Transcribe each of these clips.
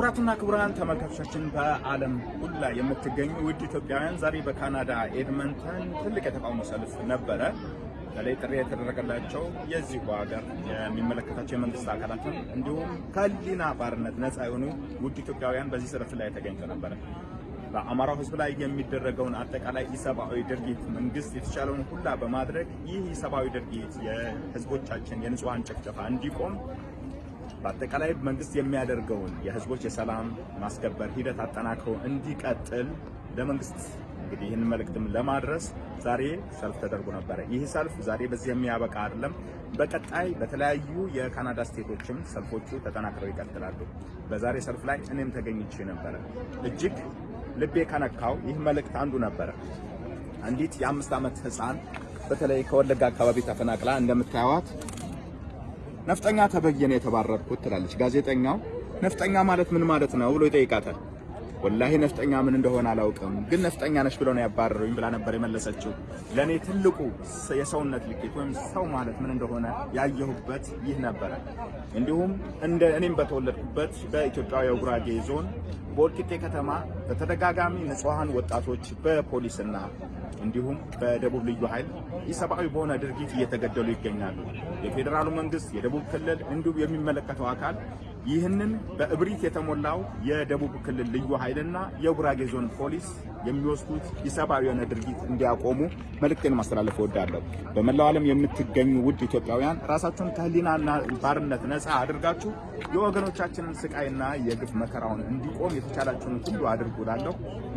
ክቡራትና ክቡራን ተመልካቾቻችን በዓለም ሁላ የምትገኙ ውድ ኢትዮጵያውያን ዛሬ በካናዳ ኤድመንተን ትልቅ የተቃውሞ ሰልፍ ነበረ። በተለይ ጥሪ የተደረገላቸው የዚሁ ሀገር የሚመለከታቸው የመንግስት አካላትም እንዲሁም ከህሊና ባርነት ነፃ የሆኑ ውድ ኢትዮጵያውያን በዚህ ሰልፍ ላይ ተገኝተው ነበረ። በአማራው ህዝብ ላይ የሚደረገውን አጠቃላይ ኢሰብአዊ ድርጊት መንግስት የተቻለውን ሁላ በማድረግ ይህ ኢሰብአዊ ድርጊት የህዝቦቻችን የንጹሐን ጭፍጨፋ እንዲቆም በአጠቃላይ መንግስት የሚያደርገውን የህዝቦች የሰላም ማስከበር ሂደት አጠናክሮ እንዲቀጥል ለመንግስት እንግዲህ ይህን መልእክትም ለማድረስ ዛሬ ሰልፍ ተደርጎ ነበረ። ይህ ሰልፍ ዛሬ በዚህ የሚያበቃ አይደለም። በቀጣይ በተለያዩ የካናዳ ስቴቶችም ሰልፎቹ ተጠናክረው ይቀጥላሉ። በዛሬ ሰልፍ ላይ እኔም ተገኝቼ ነበረ። እጅግ ልቤ ከነካው ይህ መልእክት አንዱ ነበረ። አንዲት የአምስት ዓመት ህፃን በተለይ ከወለጋ አካባቢ ተፈናቅላ እንደምታዩት ነፍጠኛ ተበየነ የተባረርኩት ትላለች። ጋዜጠኛው ነፍጠኛ ማለት ምን ማለት ነው ብሎ ይጠይቃታል። ወላሂ ነፍጠኛ ምን እንደሆነ አላውቅም፣ ግን ነፍጠኛ ነሽ ብለው ነው ያባረሩኝ ብላ ነበር የመለሰችው። ለእኔ ትልቁ የሰውነት ልኬት ወይም ሰው ማለት ምን እንደሆነ ያየሁበት ይህ ነበረ። እንዲሁም እንደ እኔም በተወለድኩበት በኢትዮጵያ የጉራጌ ዞን በወልቂጤ ከተማ በተደጋጋሚ ንጹሐን ወጣቶች በፖሊስና እንዲሁም በደቡብ ልዩ ኃይል ኢሰብአዊ በሆነ ድርጊት እየተገደሉ ይገኛሉ። የፌዴራሉ መንግስት፣ የደቡብ ክልል እንዲሁም የሚመለከተው አካል ይህንን በእብሪት የተሞላው የደቡብ ክልል ልዩ ኃይልና የጉራጌ ዞን ፖሊስ የሚወስዱት ኢሰብአዊ የሆነ ድርጊት እንዲያቆሙ መልእክቴን ማስተላለፍ እወዳለሁ። በመላው ዓለም የምትገኙ ውድ ኢትዮጵያውያን ራሳችሁን ከህሊናና ባርነት ነፃ አድርጋችሁ የወገኖቻችንን ስቃይና የግፍ መከራውን እንዲቆም የተቻላችሁን ሁሉ አድርጉ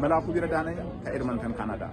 መላኩ ቢረዳ ነኝ ከኤድመንተን ካናዳ።